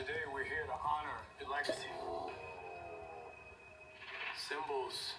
Today we're here to honor the legacy. Symbols